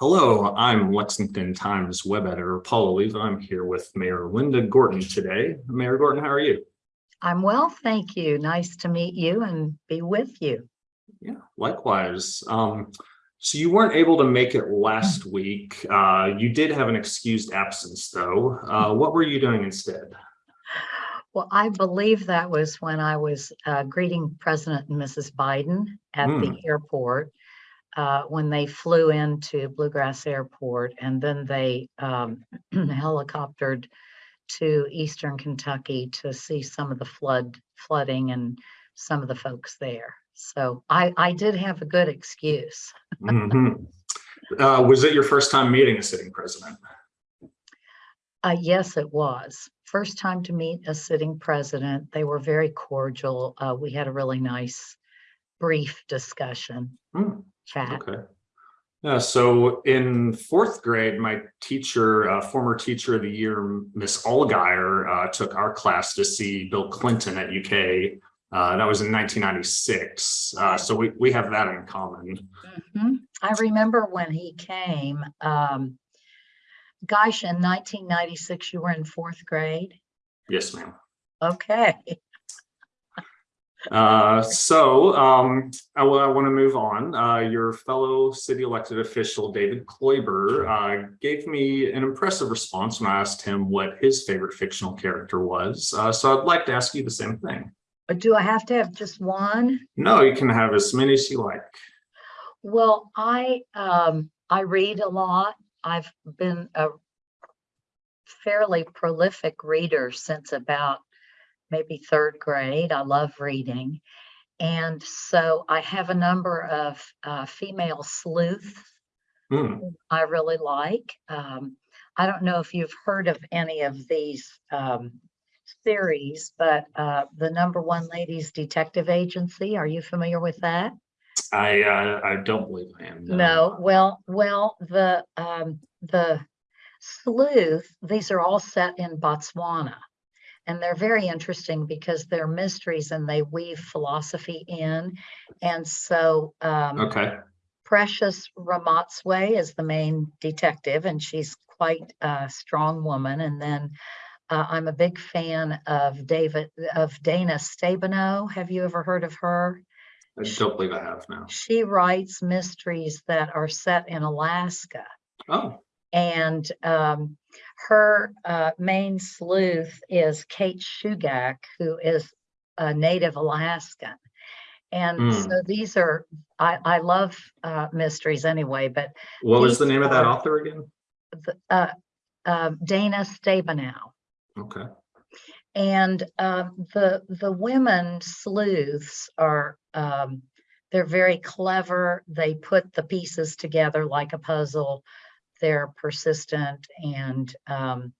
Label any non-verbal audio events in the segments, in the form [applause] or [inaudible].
Hello, I'm Lexington Times web editor Paul Oliva. I'm here with Mayor Linda Gorton today. Mayor Gorton, how are you? I'm well, thank you. Nice to meet you and be with you. Yeah, likewise. Um, so you weren't able to make it last week. Uh, you did have an excused absence though. Uh, what were you doing instead? Well, I believe that was when I was uh, greeting President and Mrs. Biden at the Hmm. airport uh, when they flew into Bluegrass Airport and then they um, [clears throat] helicoptered to Eastern Kentucky to see some of the flood flooding and some of the folks there. So I, I did have a good excuse. Mhm. Uh, was it your first time meeting a sitting president? Uh, yes, it was. First time to meet a sitting president. They were very cordial. Uh, we had a really nice, brief discussion, Hmm. Chat. Okay. Yeah, so in fourth grade, my teacher, uh, former teacher of the year, Miss Allgaier, uh, took our class to see Bill Clinton at UK. Uh, that was in 1996. Uh, so we, we have that in common. Mhm. I remember when he came, um, gosh, in 1996, you were in fourth grade? Yes, ma'am. Okay. Uh, so um, I, want to move on. Uh, your fellow city elected official, David Kloiber, uh, gave me an impressive response when I asked him what his favorite fictional character was. Uh, so I'd like to ask you the same thing. But do I have to have just one? No, you can have as many as you like. Well, I, um, I read a lot. I've been a fairly prolific reader since about maybe third grade. I love reading. And so I have a number of uh, female sleuths Hmm. I really like. Um, I don't know if you've heard of any of these um, series, but uh, the number one ladies detective agency, are you familiar with that? I uh, I don't believe I am. No, well, well, the, um, the sleuth, these are all set in Botswana. And they're very interesting because they're mysteries and they weave philosophy in. And so, um, Okay. Precious Ramotswe is the main detective and she's quite a strong woman. And then uh, I'm a big fan of David, of Dana Stabenow. Have you ever heard of her? I don't believe I have now. She writes mysteries that are set in Alaska. Oh, And um, her uh, main sleuth is Kate Shugak, who is a native Alaskan. And so these are, I, I love uh, mysteries anyway, but what was the name of that author again? the, uh, uh, Dana Stabenow. Okay. And um, the the women sleuths are um, they're very clever. They put the pieces together like a puzzle. They're persistent and um,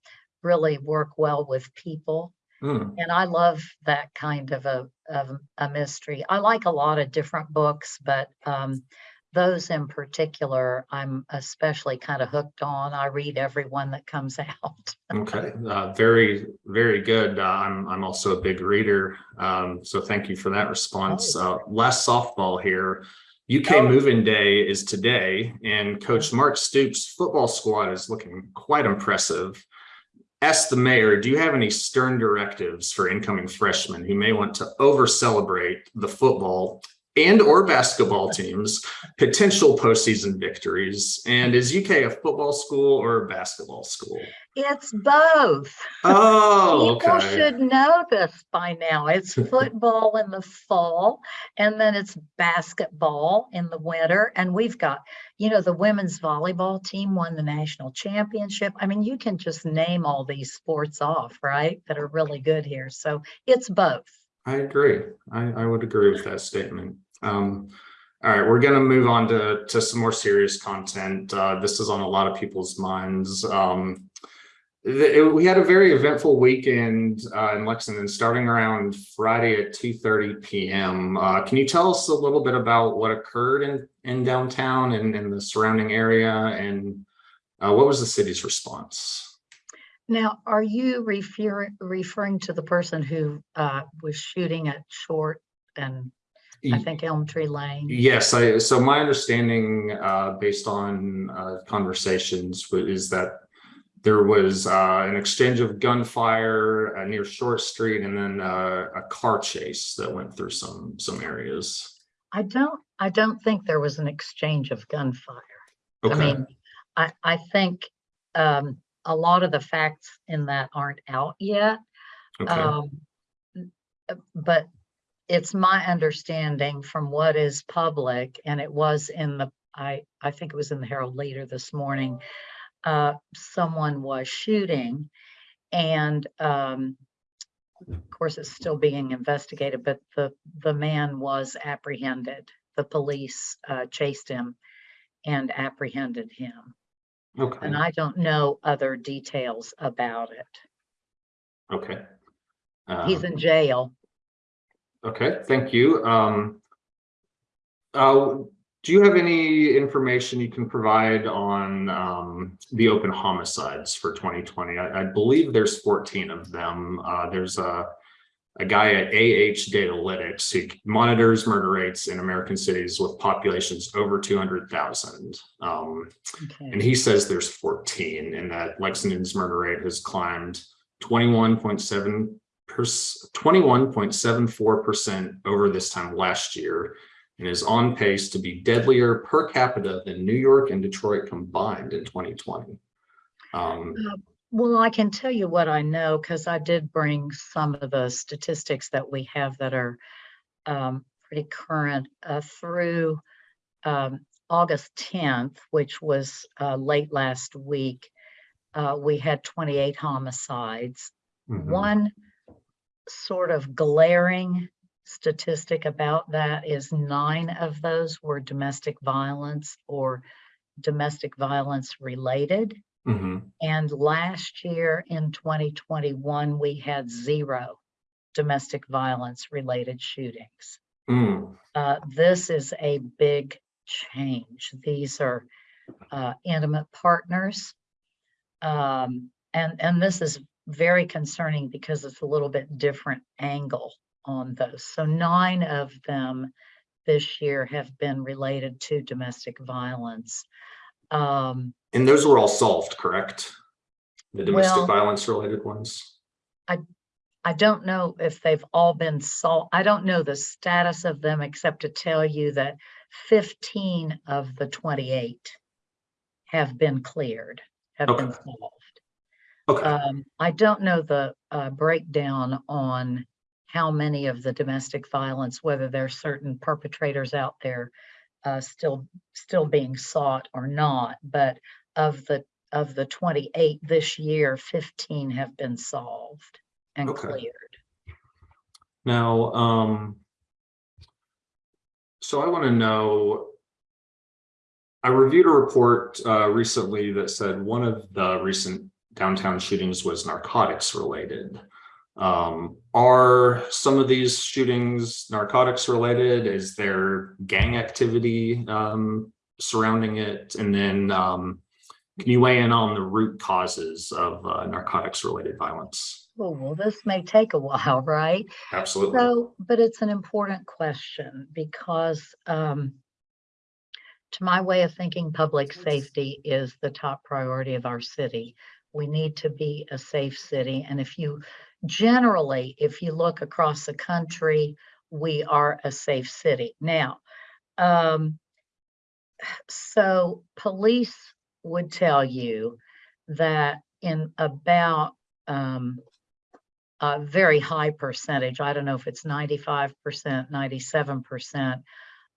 really work well with people. Hmm. And I love that kind of a of a mystery. I like a lot of different books, but um, those in particular, I'm especially kind of hooked on. I read every one that comes [laughs] out. Okay, uh, very, very good. Uh, I'm, I'm also a big reader. Um, so thank you for that response. Uh, last softball here. UK Oh. Moving Day is today and Coach Mark Stoops' football squad is looking quite impressive. Ask the mayor, do you have any stern directives for incoming freshmen who may want to over celebrate the football and or basketball teams potential postseason victories? And is UK a football school or a basketball school? It's both. Oh, People okay. should know this by now. It's [laughs] football in the fall and then it's basketball in the winter. And we've got, you know, the women's volleyball team won the national championship. I mean, you can just name all these sports off, right? That are really good here. So it's both. I agree. I, I would agree with that statement. Um, all right, we're going to move on to, to some more serious content. Uh, this is on a lot of people's minds. Um, it- we had a very eventful weekend uh, in Lexington, starting around Friday at 2:30 p.m. Uh, can you tell us a little bit about what occurred in, in downtown and in the surrounding area, and uh, what was the city's response? Now, are you referring, referring to the person who uh, was shooting at Short and I think Elm Tree Lane. Yes, I, so my understanding, uh, based on, uh, conversations is that there was, uh, an exchange of gunfire uh, near Short Street and then, uh, a car chase that went through some, some areas. I don't, I don't think there was an exchange of gunfire. Okay. I mean, I, I think, um, a lot of the facts in that aren't out yet. okay, Um, but it's my understanding from what is public, and it was in the, I, I think it was in the Herald Leader this morning. Uh, someone was shooting and, um, of course, it's still being investigated, but the, the man was apprehended. The police, uh, chased him and apprehended him. okay, And I don't know other details about it. okay. He's Um, in jail. Okay, thank you. Um. Uh, do you have any information you can provide on um the open homicides for twenty twenty? I, I believe there's fourteen of them. Uh, there's a. A guy at AH Datalytics who monitors murder rates in American cities with populations over two hundred thousand. Um, and he says there's fourteen and that Lexington's murder rate has climbed twenty-one point seven twenty-one point seven four percent over this time last year and is on pace to be deadlier per capita than New York and Detroit combined in twenty twenty. Um, Well, I can tell you what I know because I did bring some of the statistics that we have that are um, pretty current uh, through um, August 10th, which was uh, late last week. Uh, we had 28 homicides. mhm, One sort of glaring statistic about that is nine of those were domestic violence or domestic violence related. mhm, And last year in 2021, we had zero domestic violence related shootings. mm, Uh, this is a big change. These are uh, intimate partners. Um, and, and this is very concerning because it's a little bit different angle on those. So nine of them this year have been related to domestic violence. Um, And those were all solved, correct? The domestic Well- violence related ones? I I don't know if they've all been solved. I don't know the status of them except to tell you that fifteen of the twenty-eight have been cleared, have been Okay. solved. Okay, Um, I don't know the uh, breakdown on how many of the domestic violence, whether there's certain perpetrators out there uh, still, still being sought or not, but of the, of the twenty-eight this year, fifteen have been solved and Okay. cleared. now, um. So I want to know. I reviewed a report uh recently that said one of the recent downtown shootings was narcotics related. Um, are some of these shootings narcotics related? Is there gang activity um surrounding it? And then um. Can you weigh in on the root causes of uh, narcotics related violence? Oh, well, this may take a while, right? Absolutely. So, but it's an important question because um, to my way of thinking, public safety is the top priority of our city. We need to be a safe city. And if you generally, if you look across the country, we are a safe city. Now, um, so police would tell you that in about um, a very high percentage, I don't know if it's ninety-five percent, ninety-seven percent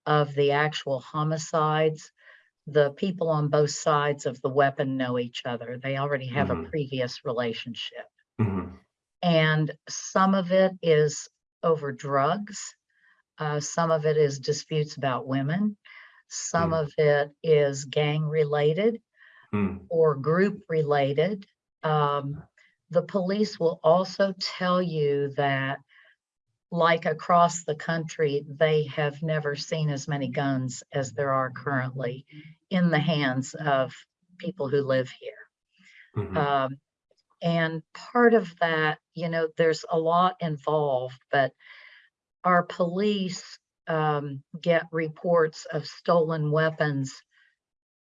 of the actual homicides, the people on both sides of the weapon know each other. They already have a Mhm. previous relationship. Mhm, And some of it is over drugs. Uh, some of it is disputes about women. Some Mm. of it is gang related mm, or group related. Um, the police will also tell you that like across the country, they have never seen as many guns as there are currently in the hands of people who live here. mhm. Um, and part of that, you know, there's a lot involved, but our police um, get reports of stolen weapons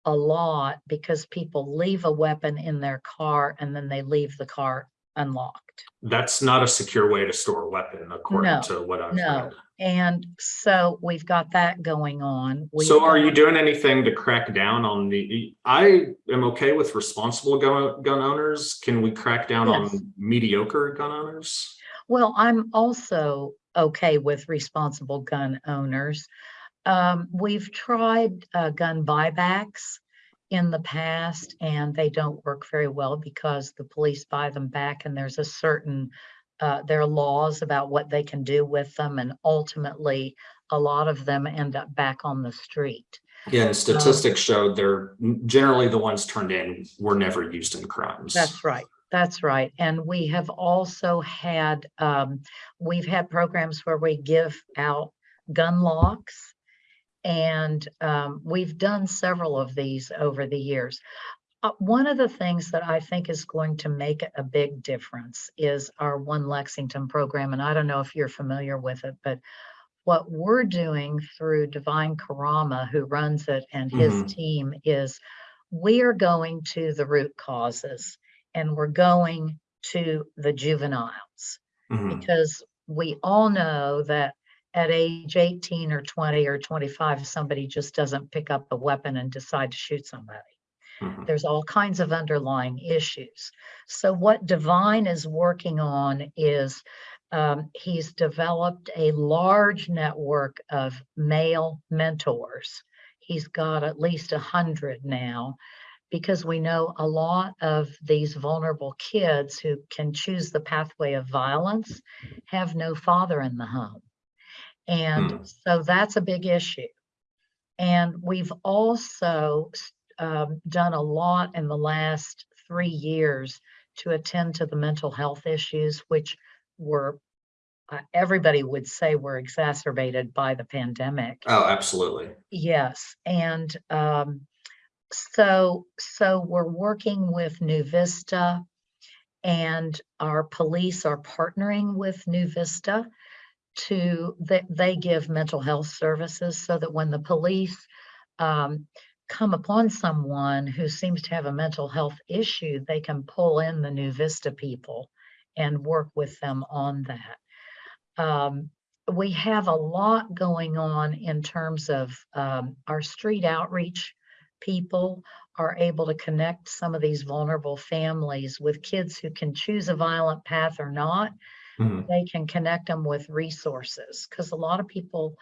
a lot because people leave a weapon in their car and then they leave the car unlocked. That's not a secure way to store a weapon, according No, to what I've no. read. And so we've got that going on. We've So are you doing anything to crack down on the, I am okay with responsible gun, gun owners. Can we crack down Yes. on mediocre gun owners? Well, I'm also okay with responsible gun owners. Um, we've tried, uh, gun buybacks in the past and they don't work very well because the police buy them back and there's a certain, uh, there are laws about what they can do with them and ultimately a lot of them end up back on the street. Yeah, and statistics showed they're generally the ones turned in were never used in crimes. That's right. That's right. And we have also had, um, we've had programs where we give out gun locks. And, um, we've done several of these over the years. Uh, one of the things that I think is going to make a big difference is our One Lexington program. And I don't know if you're familiar with it, but what we're doing through Devine Carama, who runs it, and his Mhm. team is we are going to the root causes and we're going to the juveniles Mhm, because we all know that at age 18 or 20 or 25, somebody just doesn't pick up a weapon and decide to shoot somebody. mhm. There's all kinds of underlying issues. So what Devine is working on is um, he's developed a large network of male mentors. He's got at least a hundred now because we know a lot of these vulnerable kids who can choose the pathway of violence have no father in the home. And Mm. so that's a big issue. And we've also um, done a lot in the last three years to attend to the mental health issues, which were, uh, everybody would say were exacerbated by the pandemic. Oh, absolutely. Yes, and um, so so we're working with New Vista, and our police are partnering with New Vista to that they give mental health services so that when the police um, come upon someone who seems to have a mental health issue, they can pull in the New Vista people and work with them on that. Um, we have a lot going on in terms of um, our street outreach people are able to connect some of these vulnerable families with kids who can choose a violent path or not. Mhm, They can connect them with resources because a lot of people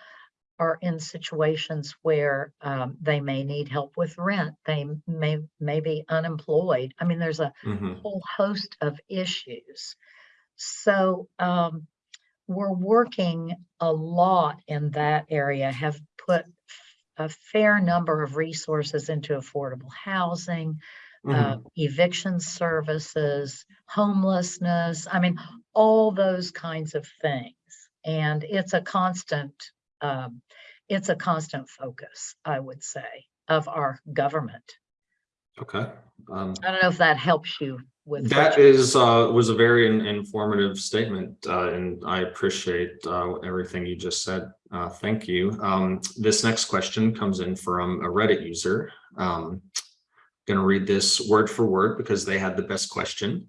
are in situations where um, they may need help with rent. They may, may be unemployed. I mean, there's a mhm. whole host of issues. So um, we're working a lot in that area, have put a fair number of resources into affordable housing, uh, Mhm. eviction services, homelessness. I mean, all those kinds of things. And it's a constant, um, it's a constant focus, I would say, of our government. Okay. Um, I don't know if that helps you with. That is, uh, was a very in- informative statement, uh, and I appreciate, uh, everything you just said. Uh, thank you. Um, this next question comes in from a Reddit user. Um, gonna read this word for word because they had the best question.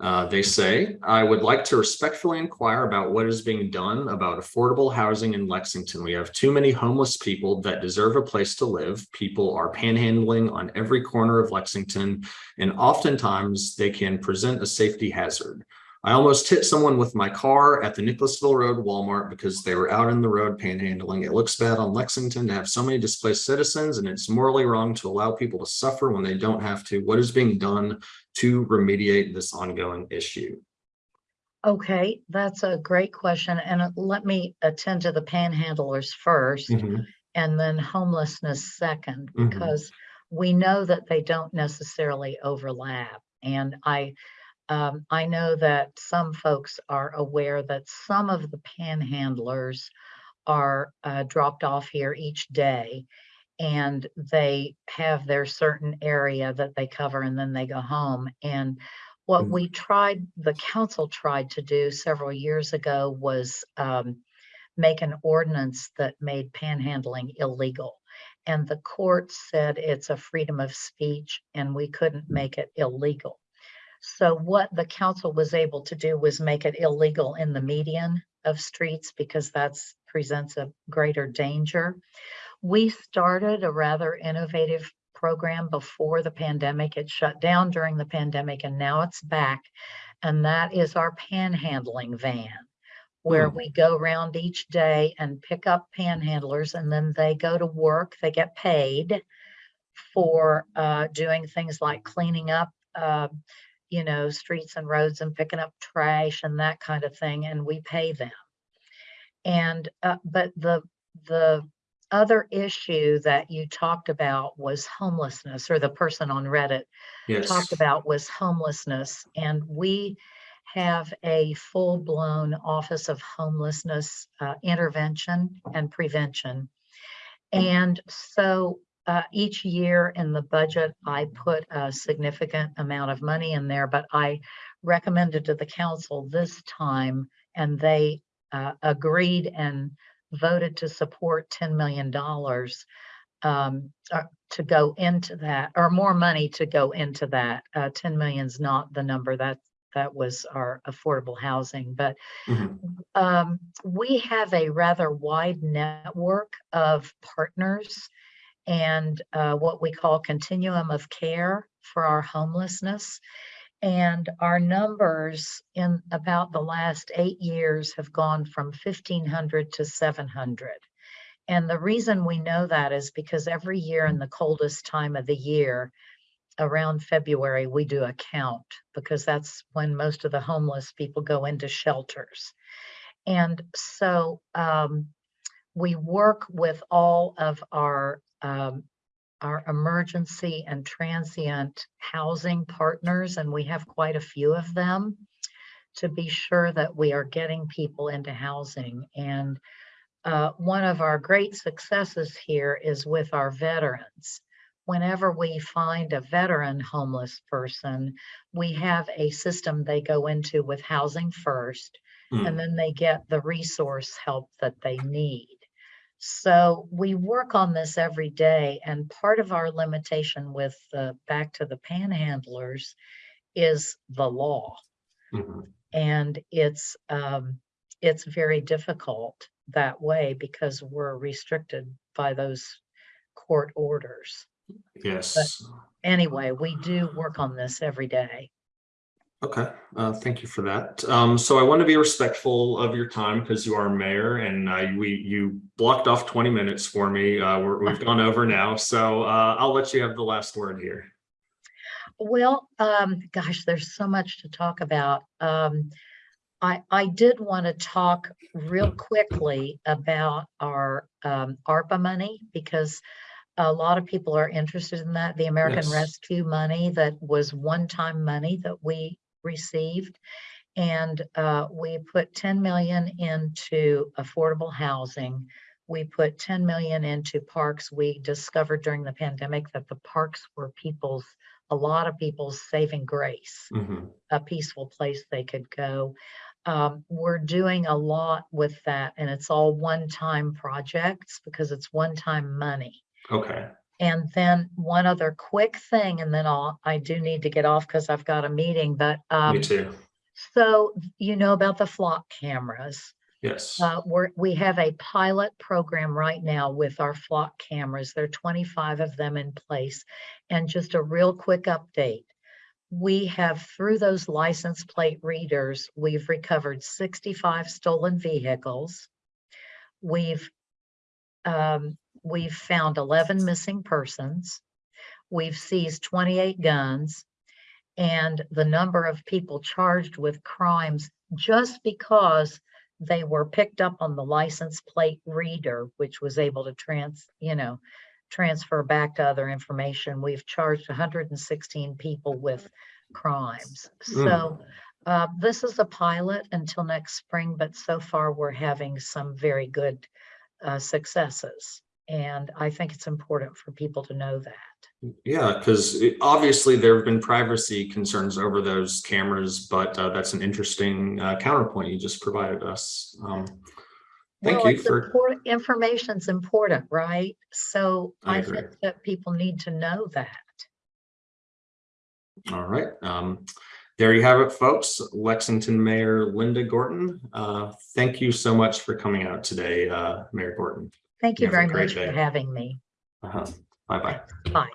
Uh, they say, I would like to respectfully inquire about what is being done about affordable housing in Lexington. We have too many homeless people that deserve a place to live. People are panhandling on every corner of Lexington and oftentimes they can present a safety hazard. I almost hit someone with my car at the Nicholasville Road Walmart because they were out in the road panhandling. It looks bad on Lexington to have so many displaced citizens and it's morally wrong to allow people to suffer when they don't have to. What is being done to remediate this ongoing issue? Okay, that's a great question. And let me attend to the panhandlers first Mhm, and then homelessness second, Mhm. because we know that they don't necessarily overlap. And I, um, I know that some folks are aware that some of the panhandlers are uh, dropped off here each day and they have their certain area that they cover and then they go home. And what Mm. we tried, the council tried to do several years ago was um, make an ordinance that made panhandling illegal. And the court said it's a freedom of speech and we couldn't make it illegal. So what the council was able to do was make it illegal in the median of streets because that's presents a greater danger. We started a rather innovative program before the pandemic. It shut down during the pandemic and now it's back. And that is our panhandling van where Hmm. we go around each day and pick up panhandlers and then they go to work, they get paid for uh, doing things like cleaning up, uh, you know, streets and roads and picking up trash and that kind of thing, and we pay them. And, uh, but the, the other issue that you talked about was homelessness, or the person on Reddit Yes. talked about was homelessness. And we have a full-blown Office of Homelessness uh, Intervention and Prevention. And so uh, each year in the budget, I put a significant amount of money in there, but I recommended to the council this time, and they uh, agreed and voted to support $10 million um, uh, to go into that, or more money to go into that. Uh, 10 million's not the number that, that was our affordable housing, but Mhm. um, we have a rather wide network of partners and uh, what we call continuum of care for our homelessness. And our numbers in about the last eight years have gone from 1,500 to 700. And the reason we know that is because every year in the coldest time of the year, around February, we do a count because that's when most of the homeless people go into shelters. And so um, we work with all of our um, our emergency and transient housing partners, and we have quite a few of them to be sure that we are getting people into housing. And uh, one of our great successes here is with our veterans. Whenever we find a veteran homeless person, we have a system they go into with Housing First, Hmm. and then they get the resource help that they need. So we work on this every day, and part of our limitation with the, back to the panhandlers is the law Mhm. and it's um it's very difficult that way because we're restricted by those court orders Yes. anyway we do work on this every day Okay, uh, thank you for that. Um, so I want to be respectful of your time because you are mayor and uh, we, you blocked off twenty minutes for me. Uh, we're, we've gone over now, so uh, I'll let you have the last word here. well um gosh there's so much to talk about um i i did want to talk real quickly about our um arpa money because a lot of people are interested in that the american Yes. rescue money that was one-time money that we received and uh, we put 10 million into affordable housing. We put 10 million into parks. We discovered during the pandemic that the parks were people's, a lot of people's saving grace, Mhm. a peaceful place they could go. Um, we're doing a lot with that and it's all one-time projects because it's one-time money. Okay, And then one other quick thing, and then I'll, I do need to get off because I've got a meeting, but um, me too. so you know about the flock cameras. Yes. Uh, we're, we have a pilot program right now with our flock cameras. There are 25 of them in place. And just a real quick update. We have, through those license plate readers, we've recovered 65 stolen vehicles. We've, um, we've found 11 missing persons. We've seized 28 guns and the number of people charged with crimes just because they were picked up on the license plate reader, which was able to trans, you know, transfer back to other information. We've charged 116 people with crimes. So uh, this is a pilot until next spring, but so far we're having some very good uh, successes. And I think it's important for people to know that. Yeah, because obviously there have been privacy concerns over those cameras, but uh, that's an interesting uh, counterpoint you just provided us. Um, thank Well, you for, import- Information's important, right? So I I think that people need to know that. all right. Um, there you have it, folks. Lexington Mayor Linda Gorton. Uh, thank you so much for coming out today, uh, Mayor Gorton. Thank you a very much for having me. Uh-huh. Bye-bye. Bye.